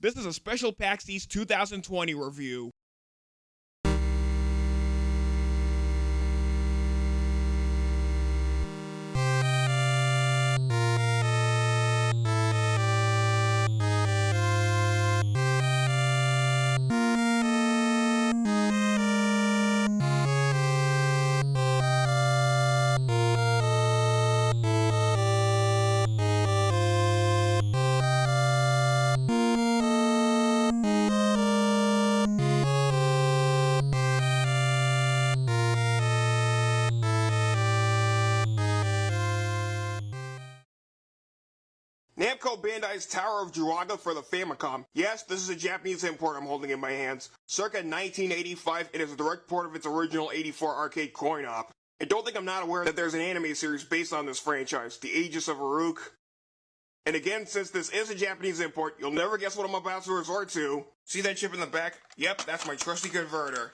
This is a special PAX East 2020 review. Bandai's Tower of Druaga for the Famicom. Yes, this is a Japanese import I'm holding in my hands. Circa 1985, it is a direct port of its original 84 arcade coin-op. And don't think I'm not aware that there's an anime series based on this franchise, The Aegis of Uruk. And again, since this is a Japanese import, you'll never guess what I'm about to resort to. See that chip in the back? Yep, that's my trusty converter.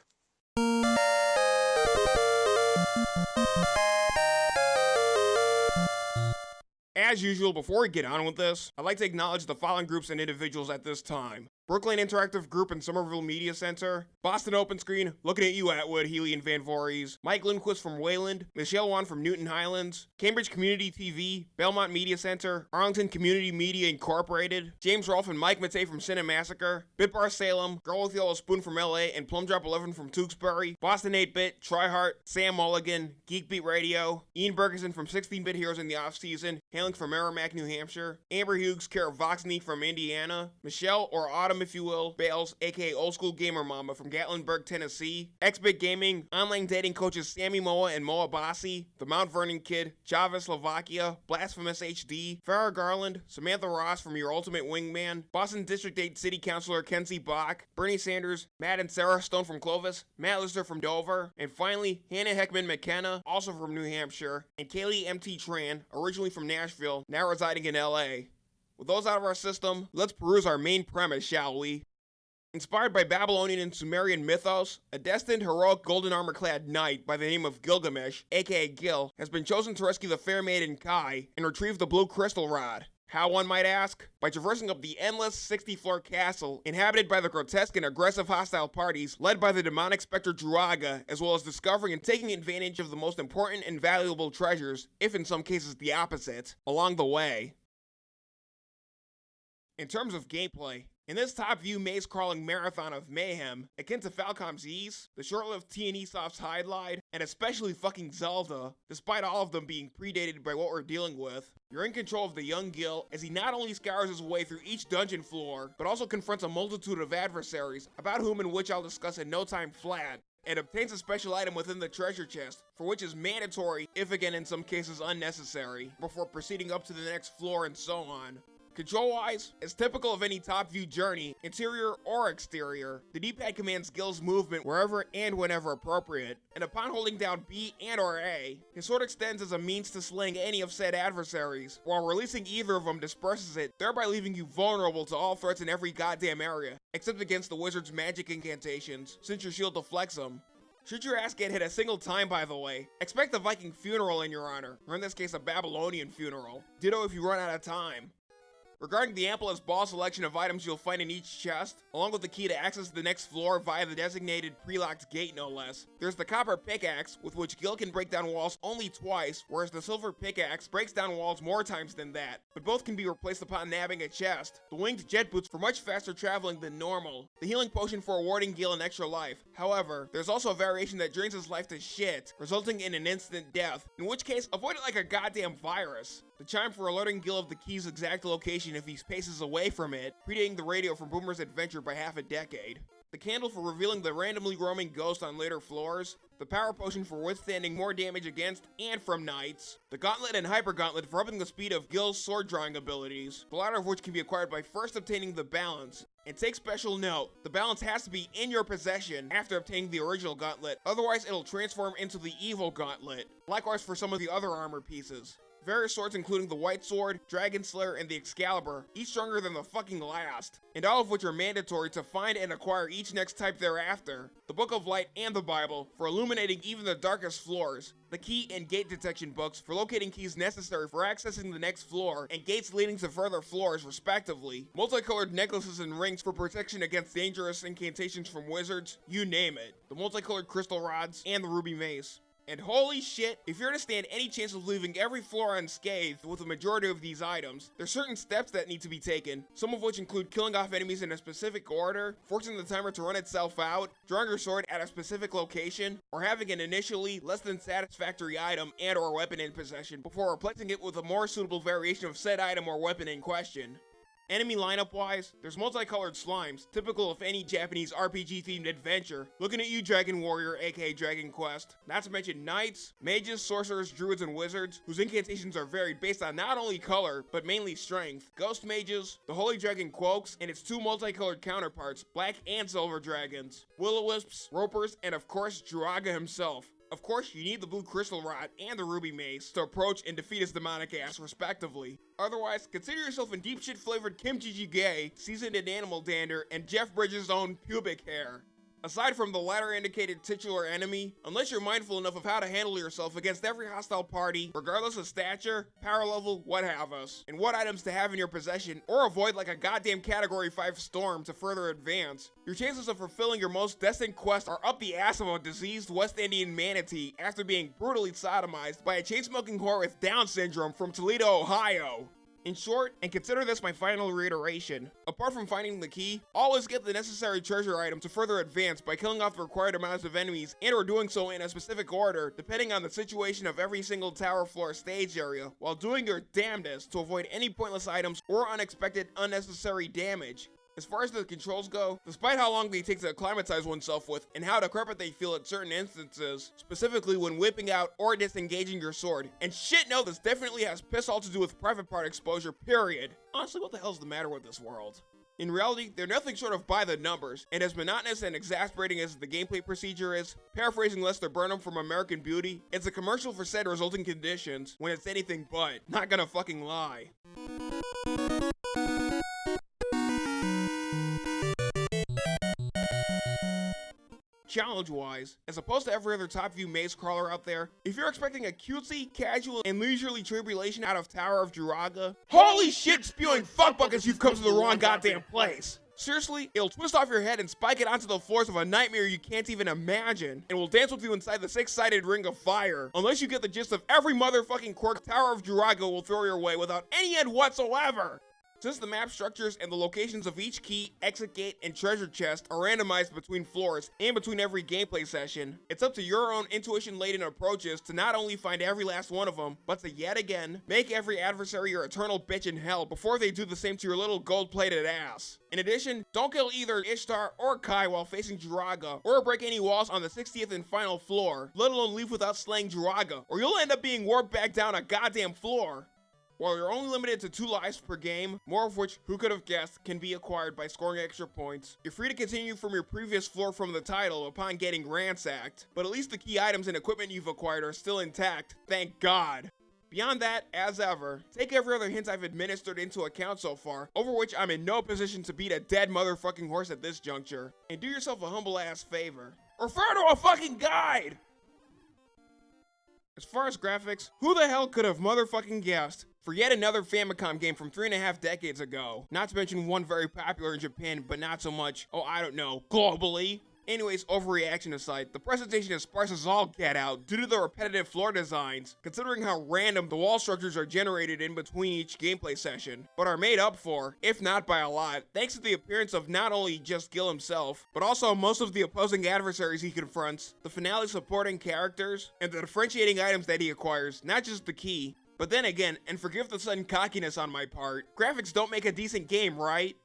As usual, before we get on with this, I'd like to acknowledge the following groups and individuals at this time. Brooklyn Interactive Group and Somerville Media Center, Boston Open Screen, looking at you Atwood, Healy and Van Voorhees, Mike Lindquist from Wayland, Michelle Wan from Newton Highlands, Cambridge Community TV, Belmont Media Center, Arlington Community Media Incorporated, James Rolfe and Mike Matei from Cinemassacre, Bitbar Salem, Girl with Yellow Spoon from LA, and Plum Drop 11 from Tewksbury, Boston 8-Bit, Tryhart, Sam Mulligan, Geekbeat Radio, Ian Bergeson from 16-Bit Heroes in the Off Season, hailing from Merrimack, New Hampshire, Amber Hughes, of Voxney from Indiana, Michelle or Autumn if you will, Bales, aka Old School Gamer Mama from Gatlinburg, Tennessee, Xbit Gaming, online dating coaches Sammy Moa and Moa Bassi, the Mount Vernon Kid, Java Slovakia, Blasphemous HD, Farrah Garland, Samantha Ross from Your Ultimate Wingman, Boston District 8 City Councilor Kenzie Bok, Bernie Sanders, Matt and Sarah Stone from Clovis, Matt Lister from Dover, and finally Hannah Heckman McKenna, also from New Hampshire, and Kaylee MT Tran, originally from Nashville, now residing in LA. With those out of our system, let's peruse our main premise, shall we? Inspired by Babylonian and Sumerian mythos, a destined heroic golden armor clad knight by the name of Gilgamesh, aka Gil, has been chosen to rescue the fair maiden Kai and retrieve the blue crystal rod. How one might ask? By traversing up the endless 60 floor castle, inhabited by the grotesque and aggressive hostile parties led by the demonic specter Druaga, as well as discovering and taking advantage of the most important and valuable treasures, if in some cases the opposite, along the way. In terms of gameplay, in this top-view maze-crawling marathon of mayhem, akin to Falcom's Ys, the short-lived T&E Soft's Hydlide, and especially fucking Zelda, despite all of them being predated by what we're dealing with, you're in control of the young Gil as he not only scours his way through each dungeon floor, but also confronts a multitude of adversaries, about whom and which I'll discuss in no time flat, and obtains a special item within the treasure chest, for which is mandatory, if again in some cases unnecessary, before proceeding up to the next floor and so on. Control-wise, as typical of any top-view journey, interior or exterior, the D-pad commands Gil's movement wherever and whenever appropriate, and upon holding down B and or A, his sword extends as a means to slaying any of said adversaries, while releasing either of them disperses it, thereby leaving you vulnerable to all threats in every goddamn area, except against the wizard's magic incantations, since your shield deflects them. Should your ass get hit a single time, by the way, expect a Viking funeral in your honor, or in this case a Babylonian funeral. Ditto if you run out of time. Regarding the amplest ball selection of items you'll find in each chest, along with the key to access the next floor via the designated pre-locked gate no less, there's the copper pickaxe, with which Gil can break down walls only twice, whereas the silver pickaxe breaks down walls more times than that, but both can be replaced upon nabbing a chest, the winged jet boots for much faster traveling than normal, the healing potion for awarding Gil an extra life. However, there's also a variation that drains his life to shit, resulting in an instant death, in which case, avoid it like a goddamn virus. The chime for alerting Gil of the key's exact location if he paces away from it, predating the radio from Boomer's adventure by half a decade. The candle for revealing the randomly roaming ghost on later floors, the power potion for withstanding more damage against and from knights, the gauntlet and hyper gauntlet for upping the speed of Gil's sword drawing abilities, the latter of which can be acquired by first obtaining the balance. And take special note, the balance has to be in your possession after obtaining the original gauntlet, otherwise it'll transform into the evil gauntlet. Likewise for some of the other armor pieces. Various swords including the White Sword, Dragon Slayer, and the Excalibur, each stronger than the fucking last, and all of which are mandatory to find and acquire each next type thereafter. The Book of Light and the Bible for illuminating even the darkest floors, the key and gate detection books for locating keys necessary for accessing the next floor, and gates leading to further floors respectively, multicolored necklaces and rings for protection against dangerous incantations from wizards, you name it, the multicolored crystal rods, and the ruby mace. And holy shit, if you're to stand any chance of leaving every floor unscathed with the majority of these items, there's certain steps that need to be taken, some of which include killing off enemies in a specific order, forcing the timer to run itself out, drawing your sword at a specific location, or having an initially less than satisfactory item and or weapon in possession before replacing it with a more suitable variation of said item or weapon in question. Enemy lineup wise, there's multicolored slimes, typical of any Japanese RPG themed adventure. Looking at you, Dragon Warrior, aka Dragon Quest. Not to mention knights, mages, sorcerers, druids, and wizards, whose incantations are varied based on not only color, but mainly strength. Ghost mages, the Holy Dragon Quox, and its two multicolored counterparts, black and silver dragons. Will-o-wisps, ropers, and of course, Druaga himself. Of course, you need the blue crystal rod and the ruby mace to approach and defeat his demonic ass, respectively. Otherwise, consider yourself in deep shit flavored kimchi jjigae, seasoned in animal dander, and Jeff Bridges' own pubic hair. Aside from the latter indicated titular enemy, unless you're mindful enough of how to handle yourself against every hostile party, regardless of stature, power level, what have us, and what items to have in your possession, or avoid like a goddamn category 5 storm to further advance, your chances of fulfilling your most destined quest are up the ass of a diseased West Indian manatee after being brutally sodomized by a chain-smoking whore with Down syndrome from Toledo, Ohio. In short, and consider this my final reiteration, apart from finding the key, always get the necessary treasure item to further advance by killing off the required amounts of enemies and or doing so in a specific order depending on the situation of every single tower floor stage area, while doing your damnedest to avoid any pointless items or unexpected unnecessary damage. As far as the controls go, despite how long they take to acclimatize oneself with and how decrepit they feel at certain instances, specifically when whipping out or disengaging your sword, and shit no, this definitely has piss all to do with private part exposure, period. Honestly, what the hell's the matter with this world? In reality, they're nothing short of by the numbers, and as monotonous and exasperating as the gameplay procedure is, paraphrasing Lester Burnham from American Beauty, it's a commercial for said resulting conditions when it's anything but, not gonna fucking lie. Challenge-wise, as opposed to every other top-view maze crawler out there, if you're expecting a cutesy, casual, and leisurely tribulation out of Tower of Druaga, holy shit spewing fuck buckets you've come to the wrong goddamn place! Seriously, it'll twist off your head and spike it onto the floors of a nightmare you can't even imagine, and will dance with you inside the six-sided ring of fire, unless you get the gist of every motherfucking quirk Tower of Druaga will throw your way without any end whatsoever! Since the map structures and the locations of each key, exit gate, and treasure chest are randomized between floors and between every gameplay session, it's up to your own intuition-laden approaches to not only find every last one of them, but to yet again, make every adversary your eternal bitch in hell before they do the same to your little gold-plated ass. In addition, don't kill either Ishtar or Kai while facing Druaga, or break any walls on the 60th and final floor, let alone leave without slaying Druaga, or you'll end up being warped back down a goddamn floor. While you're only limited to two lives per game, more of which, who could have guessed, can be acquired by scoring extra points, you're free to continue from your previous floor from the title upon getting ransacked, but at least the key items and equipment you've acquired are still intact, thank god. Beyond that, as ever, take every other hint I've administered into account so far, over which I'm in no position to beat a dead motherfucking horse at this juncture, and do yourself a humble ass favor. Refer to a fucking guide! As far as graphics, who the hell could have motherfucking guessed for yet another Famicom game from three and a half decades ago. Not to mention one very popular in Japan, but not so much, oh, I don't know, globally. Anyways, overreaction aside, the presentation is sparse as all get out due to the repetitive floor designs, considering how random the wall structures are generated in between each gameplay session, but are made up for, if not by a lot, thanks to the appearance of not only just Gil himself, but also most of the opposing adversaries he confronts, the finale supporting characters, and the differentiating items that he acquires, not just the key, but then again, and forgive the sudden cockiness on my part, graphics don't make a decent game, right?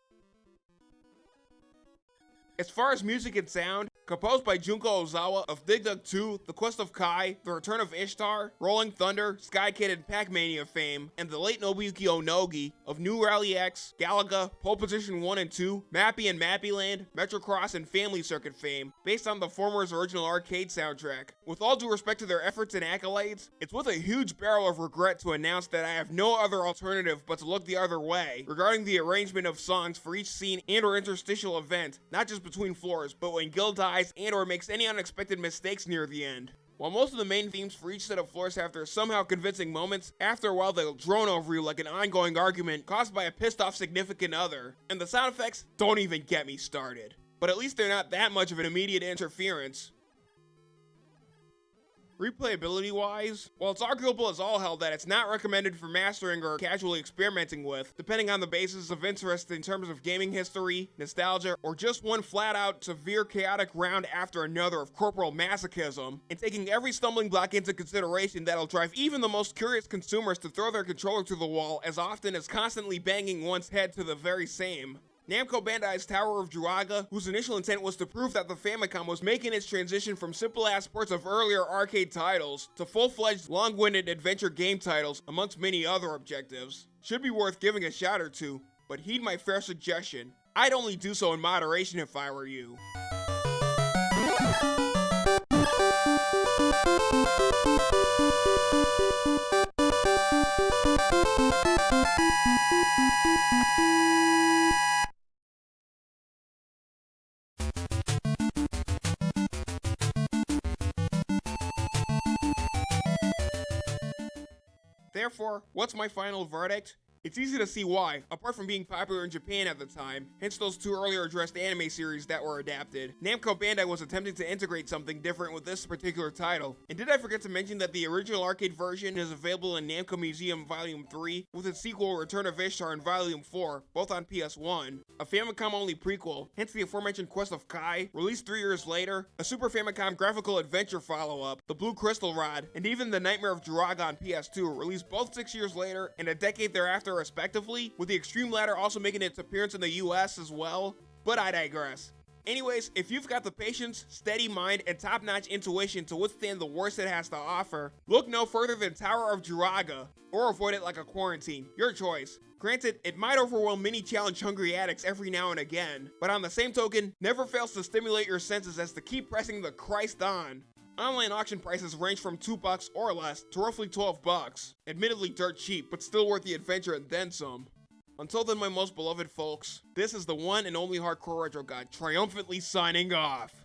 As far as music and sound, Composed by Junko Ozawa of Dig Dug 2, The Quest of Kai, The Return of Ishtar, Rolling Thunder, Sky Kid and Pac-Mania fame, and the late Nobuyuki Onogi of New Rally X, Galaga, Pole Position 1 and 2, Mappy and Mappyland, Metrocross and Family Circuit fame, based on the former's original arcade soundtrack. With all due respect to their efforts and accolades, it's with a huge barrel of regret to announce that I have no other alternative but to look the other way regarding the arrangement of songs for each scene and or interstitial event, not just between floors, but when Gil dies dies and or makes any unexpected mistakes near the end. While most of the main themes for each set of floors have their somehow convincing moments, after a while they'll drone over you like an ongoing argument caused by a pissed off significant other. And the sound effects don't even get me started. But at least they're not that much of an immediate interference. Replayability wise, while it's arguable as all hell that it's not recommended for mastering or casually experimenting with, depending on the basis of interest in terms of gaming history, nostalgia, or just one flat out severe chaotic round after another of corporal masochism, and taking every stumbling block into consideration that'll drive even the most curious consumers to throw their controller to the wall as often as constantly banging one's head to the very same. Namco Bandai's Tower of Druaga, whose initial intent was to prove that the Famicom was making its transition from simple-ass ports of earlier arcade titles to full-fledged, long-winded adventure game titles, amongst many other objectives. Should be worth giving a shot or two, but heed my fair suggestion. I'd only do so in moderation if I were you. Therefore, what's my final verdict? It's easy to see why, apart from being popular in Japan at the time, hence those two earlier addressed anime series that were adapted. Namco Bandai was attempting to integrate something different with this particular title. And did I forget to mention that the original arcade version is available in Namco Museum Volume 3, with its sequel Return of Ishtar in Volume 4, both on PS1, a Famicom-only prequel, hence the aforementioned Quest of Kai, released three years later, a Super Famicom graphical adventure follow-up, the Blue Crystal Rod, and even the Nightmare of Druaga on PS2, released both six years later, and a decade thereafter respectively, with the Extreme Ladder also making its appearance in the US as well, but I digress. Anyways, if you've got the patience, steady mind, and top-notch intuition to withstand the worst it has to offer, look no further than Tower of Druaga, or avoid it like a quarantine, your choice. Granted, it might overwhelm many challenge-hungry addicts every now and again, but on the same token, never fails to stimulate your senses as to keep pressing the Christ on. Online auction prices range from 2 bucks or less to roughly 12 bucks. Admittedly dirt cheap, but still worth the adventure and then some. Until then, my most beloved folks, this is the one and only Hardcore Retro God triumphantly signing off.